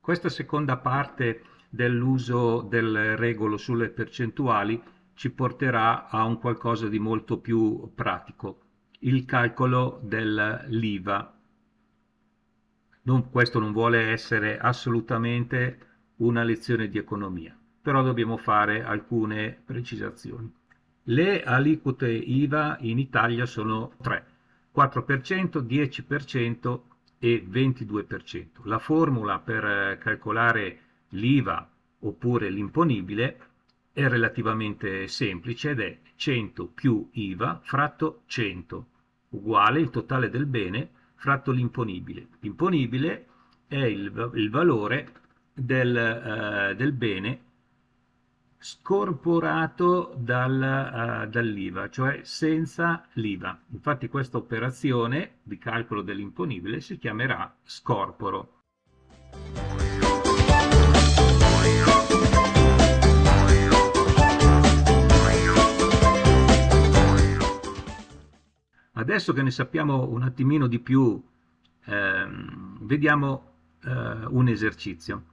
Questa seconda parte dell'uso del regolo sulle percentuali ci porterà a un qualcosa di molto più pratico, il calcolo dell'IVA. questo non vuole essere assolutamente una lezione di economia, però dobbiamo fare alcune precisazioni. Le aliquote IVA in Italia sono tre, 4%, 10% e 22%. La formula per calcolare l'IVA oppure l'imponibile è relativamente semplice ed è 100 più IVA fratto 100 uguale il totale del bene fratto l'imponibile. L'imponibile è il, il valore del, uh, del, bene scorporato dal, uh, dall'IVA, cioè senza l'IVA. Infatti questa operazione di calcolo dell'imponibile si chiamerà scorporo. Adesso che ne sappiamo un attimino di più, ehm, vediamo eh, un esercizio.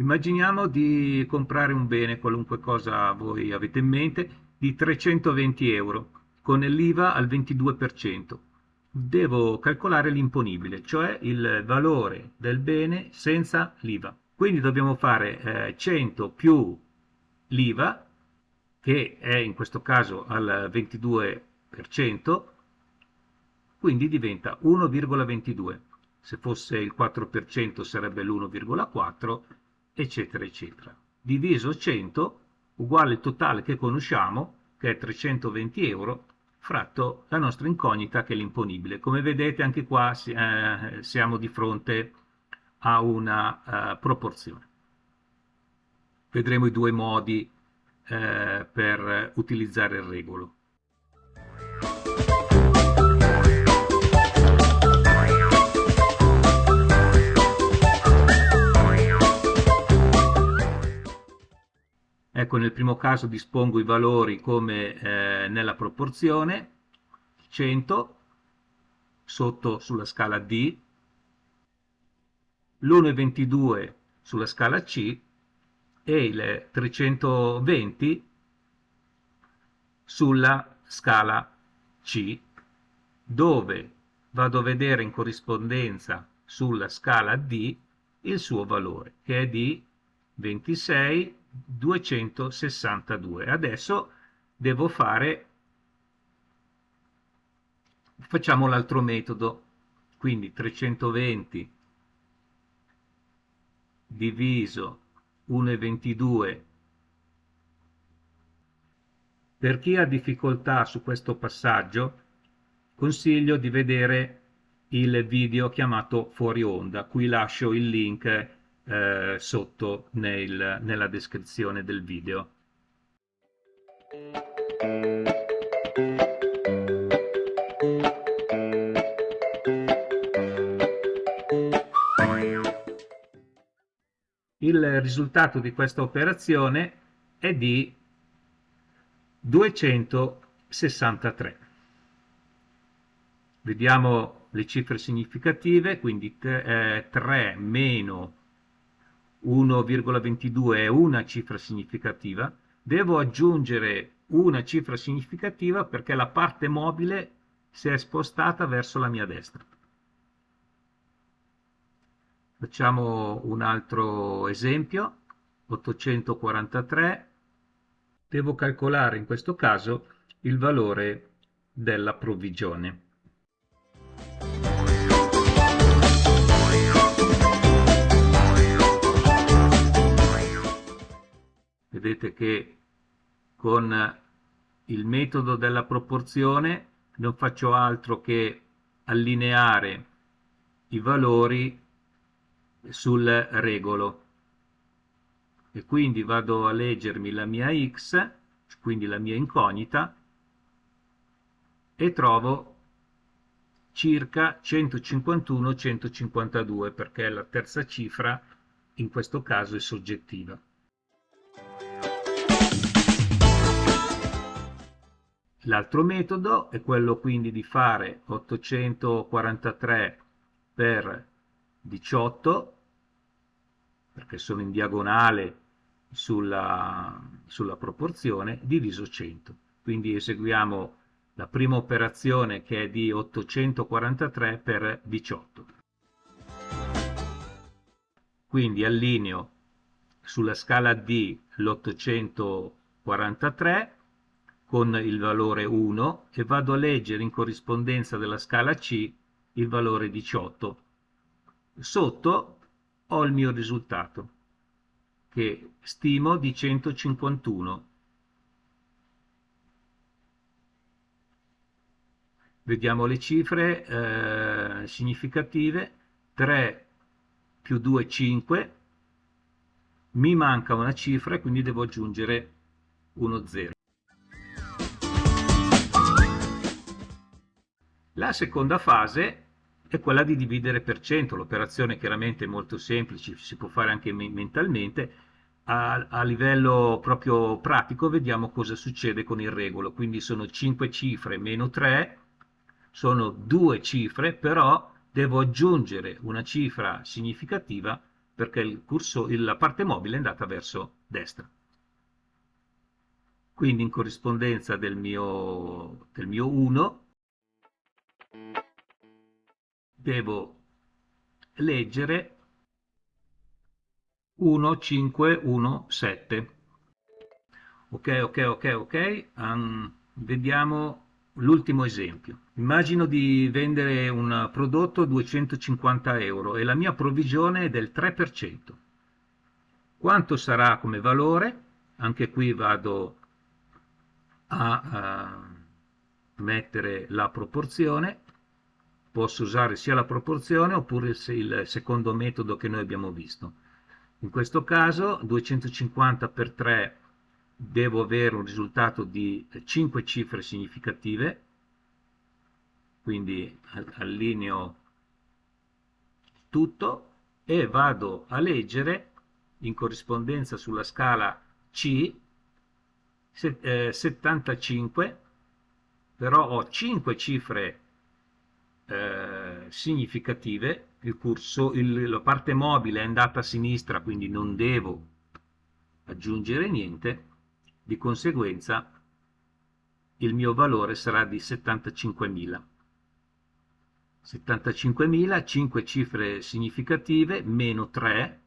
Immaginiamo di comprare un bene, qualunque cosa voi avete in mente, di 320 euro, con l'IVA al 22%. Devo calcolare l'imponibile, cioè il valore del bene senza l'IVA. Quindi dobbiamo fare eh, 100 più l'IVA che è in questo caso al 22%, quindi diventa 1,22. Se fosse il 4% sarebbe l'1,4, eccetera, eccetera. Diviso 100 uguale il totale che conosciamo, che è 320 euro, fratto la nostra incognita che è l'imponibile. Come vedete anche qua eh, siamo di fronte a una uh, proporzione. Vedremo i due modi eh, per utilizzare il regolo. Ecco, nel primo caso dispongo i valori come eh, nella proporzione 100 sotto sulla scala D, l'1,22 sulla scala C e il 320 sulla scala C, dove vado a vedere in corrispondenza sulla scala D il suo valore, che è di 26,262. Adesso devo fare, facciamo l'altro metodo, quindi 320 diviso 1,22. Per chi ha difficoltà su questo passaggio, consiglio di vedere il video chiamato Fuori Onda, qui lascio il link eh, sotto nel, nella descrizione del video. il risultato di questa operazione è di 263. Vediamo le cifre significative, quindi 3 eh, meno 1,22 è una cifra significativa, devo aggiungere una cifra significativa perché la parte mobile si è spostata verso la mia destra. Facciamo un altro esempio, 843, devo calcolare in questo caso il valore della provvigione. Vedete che con il metodo della proporzione non faccio altro che allineare i valori sul regolo e quindi vado a leggermi la mia x, quindi la mia incognita, e trovo circa 151-152 perché la terza cifra in questo caso è soggettiva. L'altro metodo è quello quindi di fare 843 per 18, perché sono in diagonale sulla, sulla proporzione, diviso 100. Quindi eseguiamo la prima operazione che è di 843 per 18. Quindi allineo sulla scala D l'843 con il valore 1 e vado a leggere in corrispondenza della scala C il valore 18. Sotto ho il mio risultato che stimo di 151. Vediamo le cifre eh, significative, 3 più 2 5, mi manca una cifra quindi devo aggiungere uno 0. La seconda fase è quella di dividere per cento, l'operazione chiaramente è molto semplice, si può fare anche mentalmente, a, a, livello proprio pratico vediamo cosa succede con il regolo, quindi sono 5 cifre meno 3, sono due cifre, però devo aggiungere una cifra significativa perché il curso, la parte mobile è andata verso destra. Quindi in corrispondenza del mio, del mio 1 devo leggere 1517 ok ok ok ok. Um, vediamo l'ultimo esempio. Immagino di vendere un prodotto a 250 euro e la mia provvigione è del 3% quanto sarà come valore? Anche qui vado a, a mettere la proporzione posso usare sia la proporzione oppure il secondo metodo che noi abbiamo visto. In questo caso 250 per 3 devo avere un risultato di 5 cifre significative, quindi allineo tutto e vado a leggere in corrispondenza sulla scala C 75, eh, però ho 5 cifre eh, significative, il curso, il, la parte mobile è andata a sinistra, quindi non devo aggiungere niente, di conseguenza il mio valore sarà di 75.000. 75.000, 5 cifre significative, meno 3,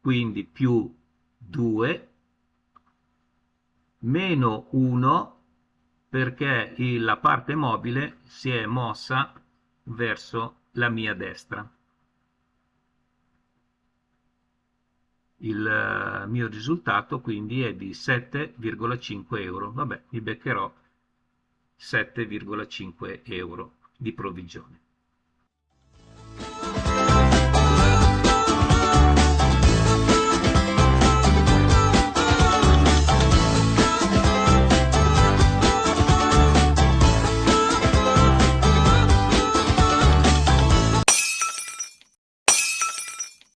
quindi più 2, meno 1, perché la parte mobile si è mossa verso la mia destra. Il eh, mio risultato quindi è di 7,5 euro. Vabbè, mi beccherò 7,5 euro di provvigione.